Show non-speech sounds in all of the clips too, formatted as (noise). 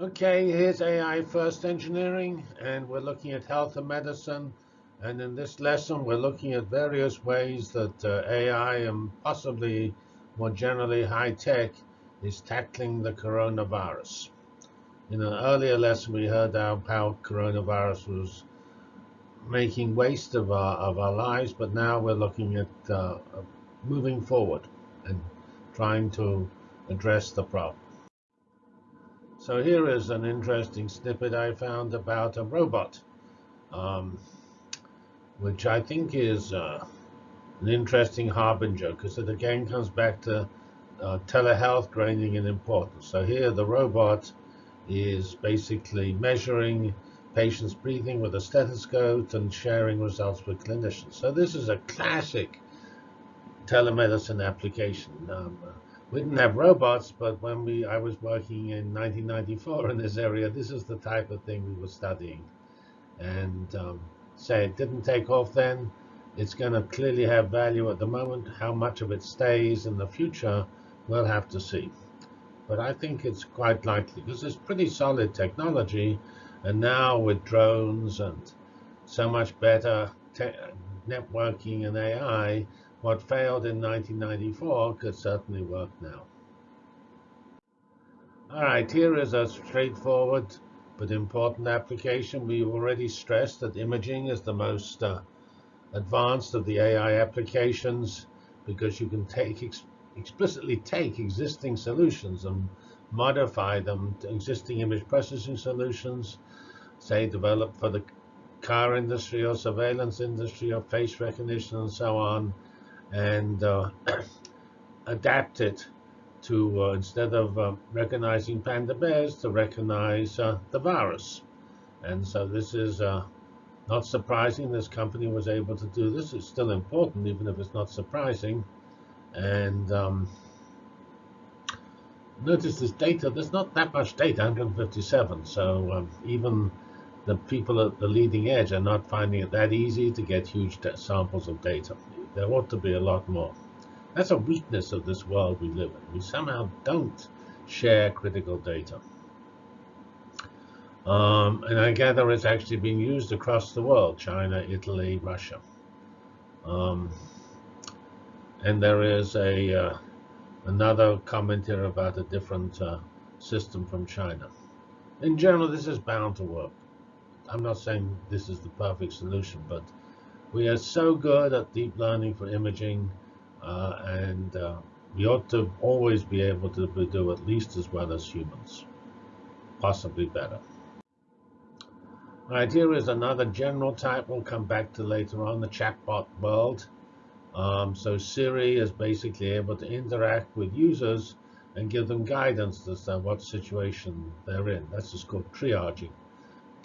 Okay, here's AI First Engineering, and we're looking at health and medicine. And in this lesson, we're looking at various ways that uh, AI and possibly more generally high tech is tackling the coronavirus. In an earlier lesson, we heard how, how coronavirus was making waste of our, of our lives, but now we're looking at uh, moving forward and trying to address the problem. So here is an interesting snippet I found about a robot, um, which I think is uh, an interesting harbinger because it again comes back to uh, telehealth gaining in importance. So here the robot is basically measuring patients' breathing with a stethoscope and sharing results with clinicians. So this is a classic telemedicine application. Um, we didn't have robots, but when we I was working in 1994 in this area, this is the type of thing we were studying. And um, say it didn't take off then. It's going to clearly have value at the moment. How much of it stays in the future, we'll have to see. But I think it's quite likely because it's pretty solid technology. And now with drones and so much better networking and AI, what failed in 1994 could certainly work now. All right, here is a straightforward but important application. We've already stressed that imaging is the most uh, advanced of the AI applications because you can take ex explicitly take existing solutions and modify them to existing image processing solutions, say developed for the car industry or surveillance industry or face recognition and so on, and uh, (clears throat) adapt it to, uh, instead of uh, recognizing panda bears, to recognize uh, the virus. And so this is uh, not surprising. This company was able to do this. It's still important, even if it's not surprising. And um, notice this data, there's not that much data, 157. So um, even the people at the leading edge are not finding it that easy to get huge samples of data. There ought to be a lot more. That's a weakness of this world we live in. We somehow don't share critical data. Um, and I gather it's actually being used across the world, China, Italy, Russia. Um, and there is a uh, another comment here about a different uh, system from China. In general, this is bound to work. I'm not saying this is the perfect solution, but we are so good at deep learning for imaging, uh, and uh, we ought to always be able to do at least as well as humans, possibly better. All right, here is another general type we'll come back to later on, the chatbot world. Um, so Siri is basically able to interact with users and give them guidance as to what situation they're in. That's just called triaging,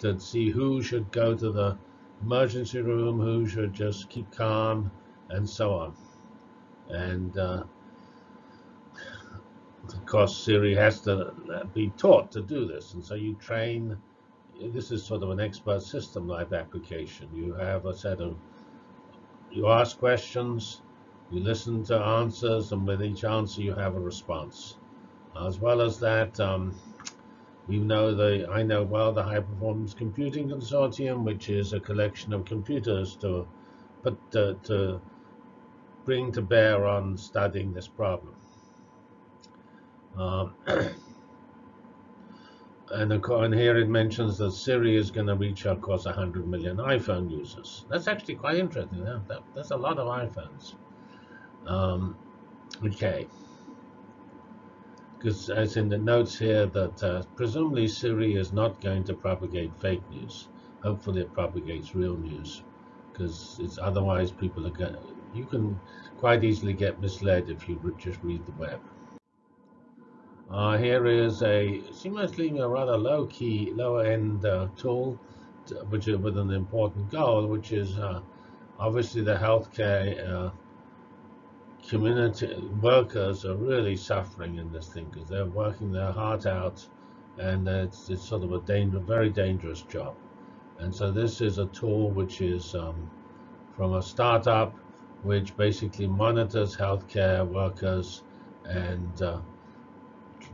to see who should go to the emergency room, who should just keep calm, and so on. And uh, of course, Siri has to be taught to do this. And so you train, this is sort of an expert system like application. You have a set of, you ask questions, you listen to answers, and with each answer you have a response. As well as that, um, we know the I know well the High Performance Computing Consortium, which is a collection of computers to put to bring to bear on studying this problem. Um, (clears throat) and, and here it mentions that Siri is going to reach, of course, 100 million iPhone users. That's actually quite interesting. Yeah? That, that's a lot of iPhones. Um, okay because as in the notes here that uh, presumably Siri is not going to propagate fake news. Hopefully it propagates real news because it's otherwise people are going you can quite easily get misled if you just read the web. Uh, here is a seemingly a rather low key, lower end uh, tool to, which is with an important goal, which is uh, obviously the healthcare uh, community workers are really suffering in this thing because they're working their heart out and it's, it's sort of a danger, very dangerous job. And so this is a tool which is um, from a startup which basically monitors healthcare workers and uh,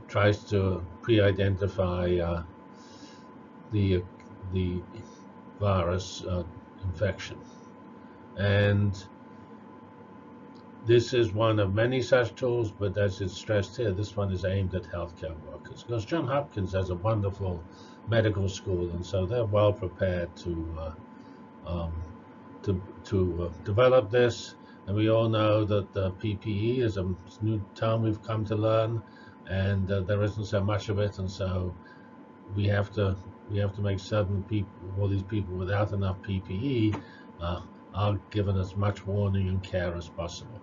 tries to pre-identify uh, the the virus uh, infection. And this is one of many such tools, but as it's stressed here, this one is aimed at healthcare workers. Because John Hopkins has a wonderful medical school, and so they're well prepared to uh, um, to to uh, develop this. And we all know that the PPE is a new term we've come to learn, and uh, there isn't so much of it, and so we have to we have to make certain people, all these people without enough PPE, uh, are given as much warning and care as possible.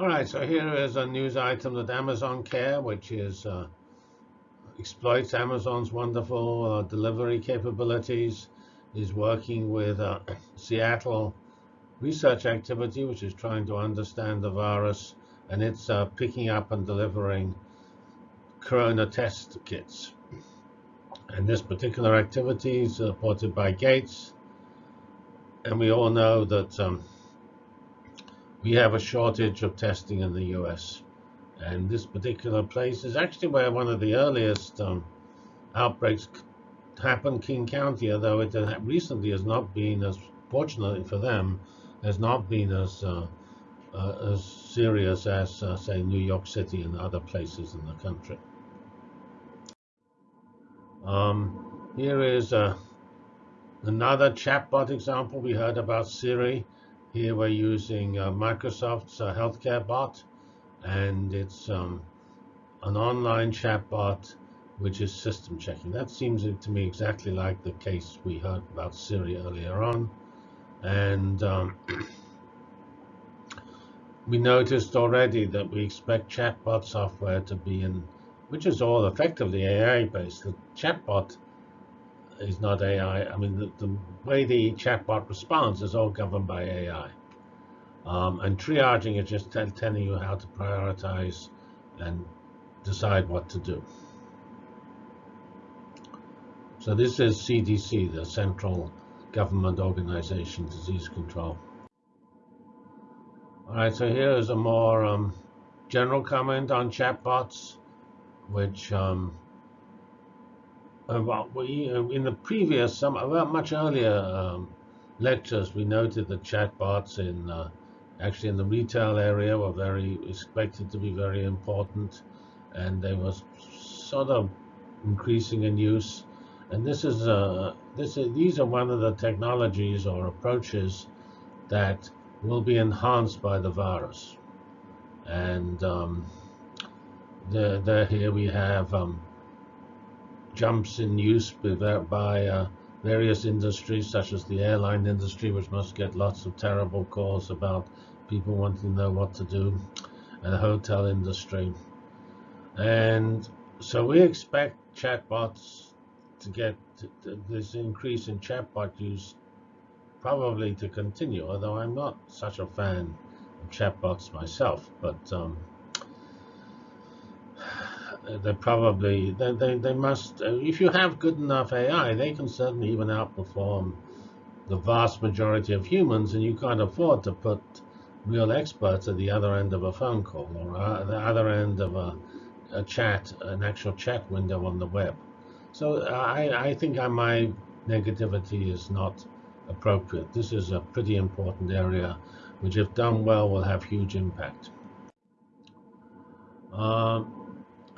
All right, so here is a news item that Amazon Care, which is uh, exploits Amazon's wonderful uh, delivery capabilities, is working with uh, (coughs) Seattle Research Activity, which is trying to understand the virus, and it's uh, picking up and delivering corona test kits. And this particular activity is supported by Gates, and we all know that um, we have a shortage of testing in the US. And this particular place is actually where one of the earliest um, outbreaks happened, King County, although it recently has not been as, fortunately for them, has not been as uh, uh, as serious as, uh, say, New York City and other places in the country. Um, here is uh, another chatbot example. We heard about Siri. Here we're using uh, Microsoft's uh, healthcare bot, and it's um, an online chatbot which is system checking. That seems to me exactly like the case we heard about Siri earlier on. And um, (clears throat) we noticed already that we expect chatbot software to be in, which is all effectively AI based. The chatbot is not AI. I mean, the, the way the chatbot responds is all governed by AI. Um, and triaging is just telling you how to prioritize and decide what to do. So this is CDC, the Central Government Organization Disease Control. All right, so here is a more um, general comment on chatbots, which um, about we uh, in the previous some well, much earlier um, lectures we noted that chatbots in uh, actually in the retail area were very expected to be very important and they were sort of increasing in use. And this is uh, this is, these are one of the technologies or approaches that will be enhanced by the virus. And um, here we have um, jumps in use by uh, various industries, such as the airline industry, which must get lots of terrible calls about people wanting to know what to do, and the hotel industry. And so we expect chatbots to get this increase in chatbot use probably to continue, although I'm not such a fan of chatbots myself, but um, they probably they, they, they must uh, if you have good enough AI they can certainly even outperform the vast majority of humans and you can't afford to put real experts at the other end of a phone call or uh, the other end of a, a, chat an actual chat window on the web. So I, I think my negativity is not appropriate. This is a pretty important area which if done well will have huge impact. Um,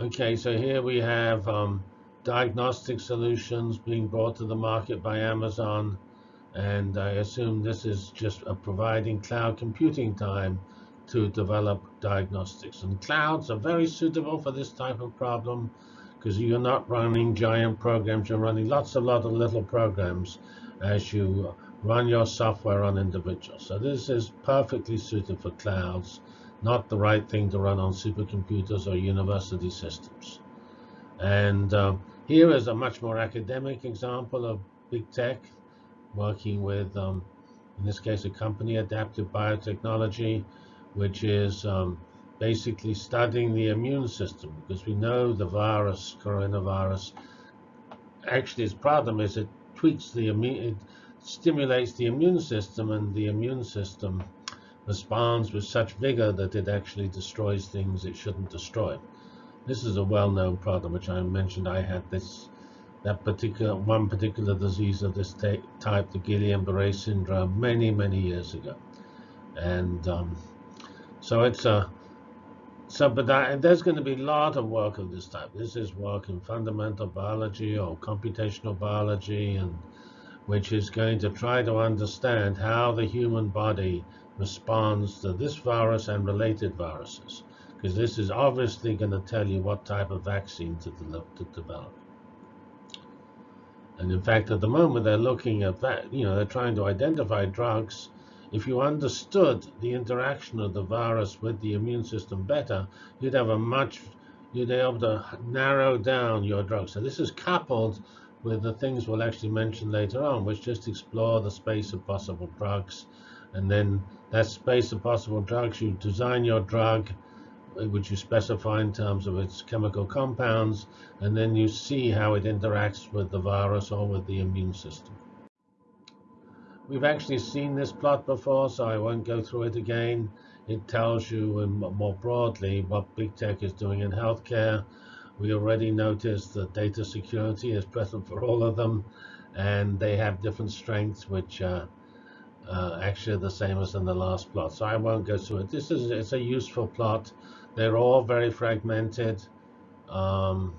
Okay, so here we have um, diagnostic solutions being brought to the market by Amazon. And I assume this is just providing cloud computing time to develop diagnostics. And clouds are very suitable for this type of problem because you're not running giant programs, you're running lots and lots of little programs as you run your software on individuals. So this is perfectly suited for clouds not the right thing to run on supercomputers or university systems. And um, here is a much more academic example of big tech working with, um, in this case, a company, Adaptive Biotechnology, which is um, basically studying the immune system because we know the virus, coronavirus, actually its problem is it tweaks the immune, it stimulates the immune system and the immune system responds with such vigor that it actually destroys things it shouldn't destroy. This is a well-known problem, which I mentioned. I had this, that particular one particular disease of this type, the Guillain-Barré syndrome, many many years ago, and um, so it's a so, but that, there's going to be a lot of work of this type. This is work in fundamental biology or computational biology, and which is going to try to understand how the human body responds to this virus and related viruses, because this is obviously going to tell you what type of vaccine to, to develop. And in fact, at the moment, they're looking at that, you know, they're trying to identify drugs if you understood the interaction of the virus with the immune system better, you'd have a much, you'd be able to narrow down your drug. So this is coupled with the things we'll actually mention later on, which just explore the space of possible drugs. And then that space of possible drugs, you design your drug, which you specify in terms of its chemical compounds, and then you see how it interacts with the virus or with the immune system. We've actually seen this plot before, so I won't go through it again. It tells you more broadly what big tech is doing in healthcare. We already noticed that data security is present for all of them, and they have different strengths, which uh, uh, actually the same as in the last plot. So I won't go through it. This is it's a useful plot. They're all very fragmented. Um,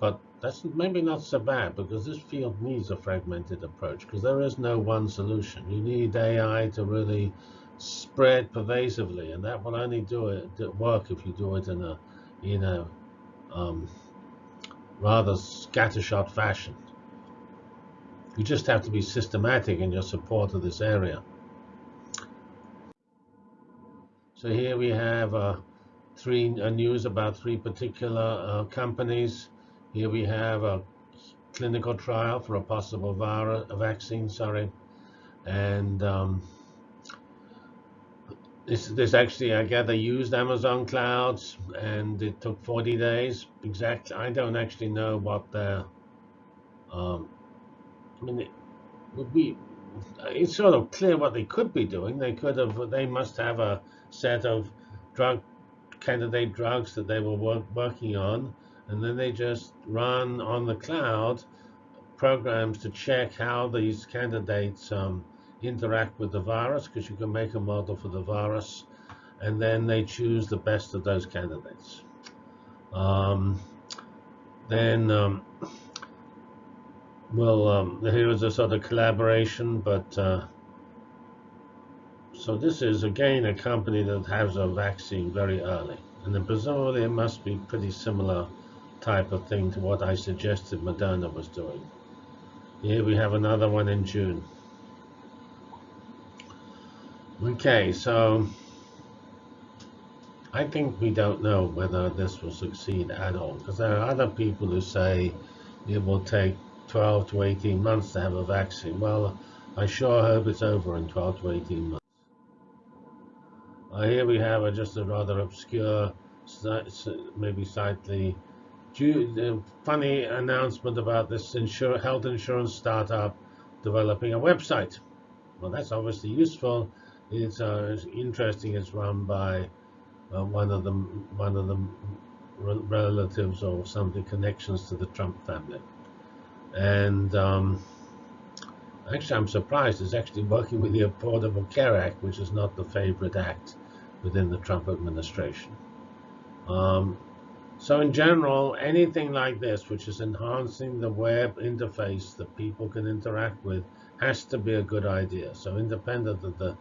but that's maybe not so bad because this field needs a fragmented approach because there is no one solution. You need AI to really spread pervasively, and that will only do it work if you do it in a in a um, rather scattershot fashion. You just have to be systematic in your support of this area. So here we have uh, three uh, news about three particular uh, companies. Here we have a clinical trial for a possible virus, a vaccine, sorry. And um, this, this actually, I gather, used Amazon clouds, and it took 40 days. Exactly, I don't actually know what the, um, I mean, it would be, it's sort of clear what they could be doing. They could have, they must have a set of drug candidate drugs that they were work, working on and then they just run on the cloud programs to check how these candidates um, interact with the virus, because you can make a model for the virus, and then they choose the best of those candidates. Um, then um, well, um, a sort of collaboration, but uh, so this is again a company that has a vaccine very early, and then presumably it must be pretty similar type of thing to what I suggested Moderna was doing. Here we have another one in June. Okay, so I think we don't know whether this will succeed at all because there are other people who say it will take 12 to 18 months to have a vaccine. Well, I sure hope it's over in 12 to 18 months. Uh, here we have a, just a rather obscure, maybe slightly funny announcement about this insur health insurance startup developing a website. Well, that's obviously useful. It's, uh, it's interesting. It's run by uh, one of the one of the relatives or something connections to the Trump family. And um, actually, I'm surprised it's actually working with the Affordable Care Act, which is not the favorite act within the Trump administration. Um, so in general, anything like this, which is enhancing the web interface that people can interact with, has to be a good idea. So independent of the,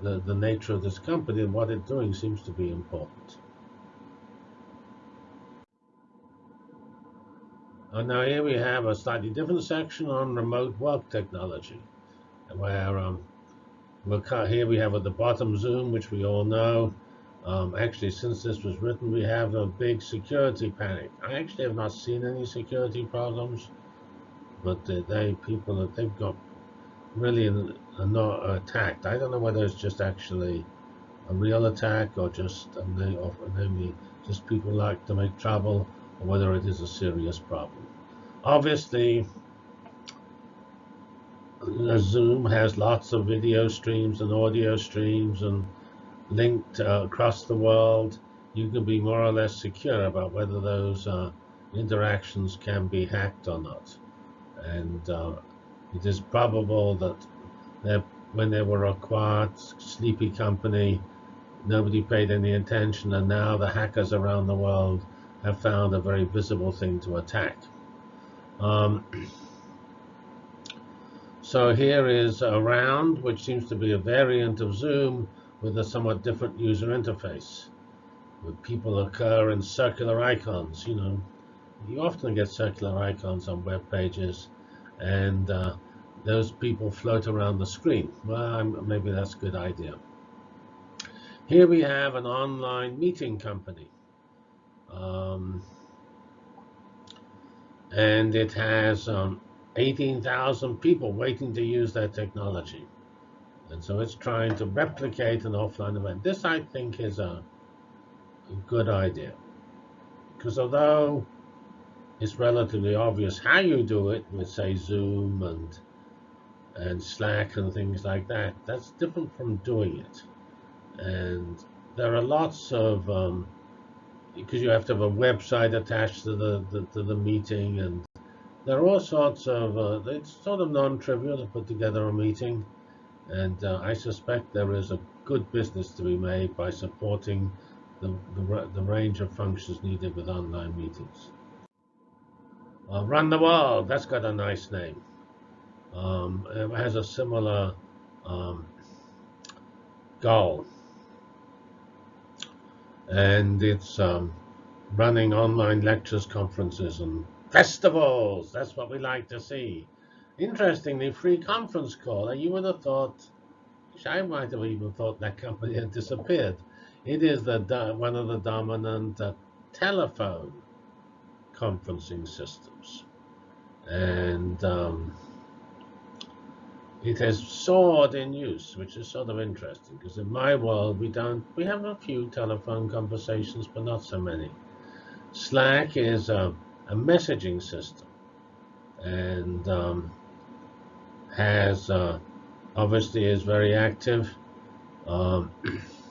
the, the nature of this company and what it's doing seems to be important. And now here we have a slightly different section on remote work technology, where um, here we have at the bottom Zoom, which we all know, um, actually, since this was written, we have a big security panic. I actually have not seen any security problems, but they, they people that they've got really are not attacked. I don't know whether it's just actually a real attack or just or maybe just people like to make trouble, whether it is a serious problem. Obviously, Zoom has lots of video streams and audio streams and linked uh, across the world. You can be more or less secure about whether those uh, interactions can be hacked or not. And uh, it is probable that when they were acquired, Sleepy Company, nobody paid any attention, and now the hackers around the world have found a very visible thing to attack. Um, (clears throat) so here is Around, which seems to be a variant of Zoom with a somewhat different user interface. Where people occur in circular icons, you know, you often get circular icons on web pages, and uh, those people float around the screen. Well, maybe that's a good idea. Here we have an online meeting company. Um, and it has um, 18,000 people waiting to use that technology. And so it's trying to replicate an offline event. This, I think, is a, a good idea. Because although it's relatively obvious how you do it with, say, Zoom and and Slack and things like that, that's different from doing it. And there are lots of um, because you have to have a website attached to the, the to the meeting, and there are all sorts of. Uh, it's sort of non-trivial to put together a meeting, and uh, I suspect there is a good business to be made by supporting the the, the range of functions needed with online meetings. Uh, Run the World, that's got a nice name. Um, it has a similar um, goal and it's um, running online lectures, conferences, and festivals. That's what we like to see. Interestingly, free conference call. You would have thought, I might have even thought that company had disappeared. It is the one of the dominant uh, telephone conferencing systems, and um, it has soared in use, which is sort of interesting because in my world we don't we have a few telephone conversations, but not so many. Slack is a, a messaging system and um, has uh, obviously is very active. Um, (clears throat)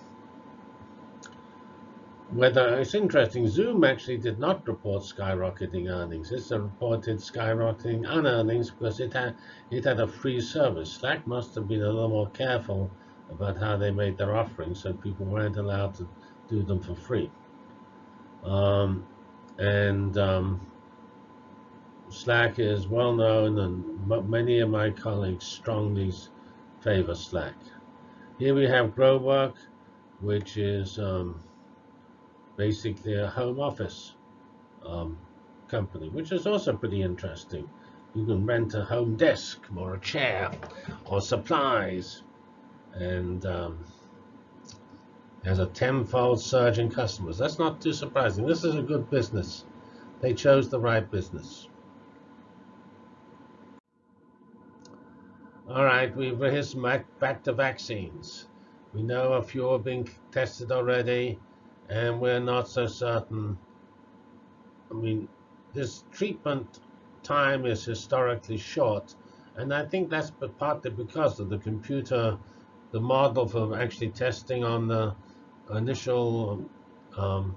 whether it's interesting, Zoom actually did not report skyrocketing earnings. It's a reported skyrocketing unearnings because it had it had a free service. Slack must have been a little more careful about how they made their offerings, so people weren't allowed to do them for free. Um, and um, Slack is well known, and many of my colleagues strongly favor Slack. Here we have GrowWork, which is um, basically a home office um, company, which is also pretty interesting. You can rent a home desk or a chair or supplies and um, has a tenfold surge in customers. That's not too surprising. This is a good business. They chose the right business. All right, we've here's back, to vaccines. We know a few are being tested already and we're not so certain. I mean, this treatment time is historically short, and I think that's partly because of the computer, the model for actually testing on the initial um,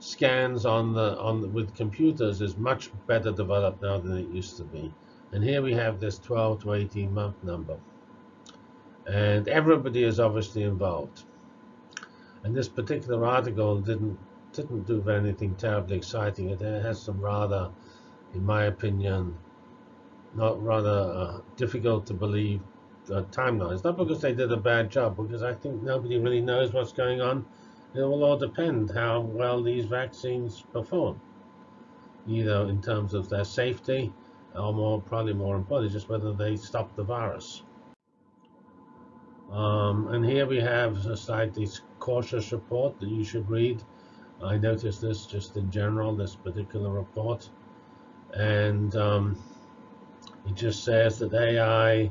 scans on the on the, with computers is much better developed now than it used to be. And here we have this 12 to 18 month number. And everybody is obviously involved. And this particular article didn't didn't do anything terribly exciting. It has some rather, in my opinion, not rather uh, difficult to believe uh, timelines. Not because they did a bad job, because I think nobody really knows what's going on. It will all depend how well these vaccines perform, either in terms of their safety, or more probably more importantly, just whether they stop the virus. Um, and here we have a slightly cautious report that you should read. I noticed this just in general, this particular report. And um, it just says that AI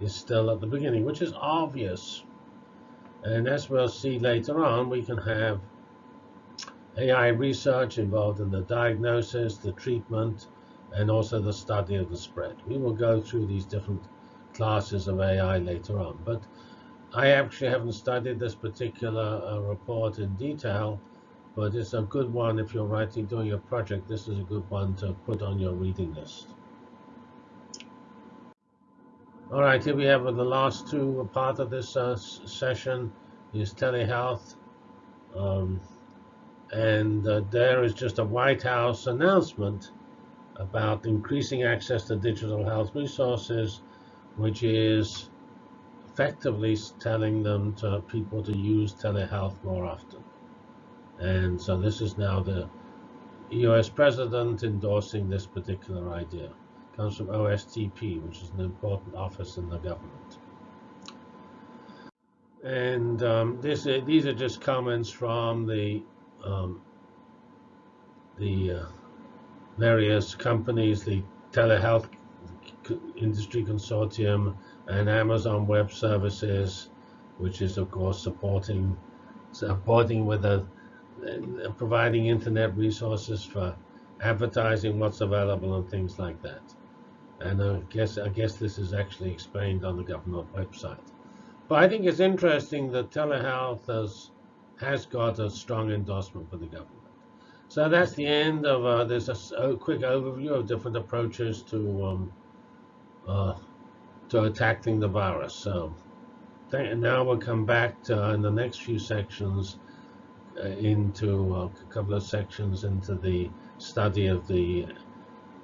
is still at the beginning, which is obvious. And as we'll see later on, we can have AI research involved in the diagnosis, the treatment, and also the study of the spread. We will go through these different classes of AI later on. But I actually haven't studied this particular uh, report in detail, but it's a good one if you're writing, doing a project. This is a good one to put on your reading list. All right, here we have the last two part of this uh, session is telehealth. Um, and uh, there is just a White House announcement about increasing access to digital health resources, which is effectively telling them to people to use telehealth more often. And so this is now the US president endorsing this particular idea. It comes from OSTP, which is an important office in the government. And um, this, these are just comments from the um, the uh, various companies, the telehealth industry consortium, and Amazon Web Services, which is of course supporting supporting with a uh, providing internet resources for advertising what's available and things like that. And I guess I guess this is actually explained on the government website. But I think it's interesting that telehealth has has got a strong endorsement for the government. So that's the end of uh, this quick overview of different approaches to um, uh, to attacking the virus. So now we'll come back to, uh, in the next few sections uh, into uh, a couple of sections into the study of the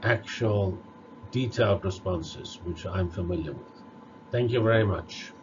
actual detailed responses, which I'm familiar with. Thank you very much.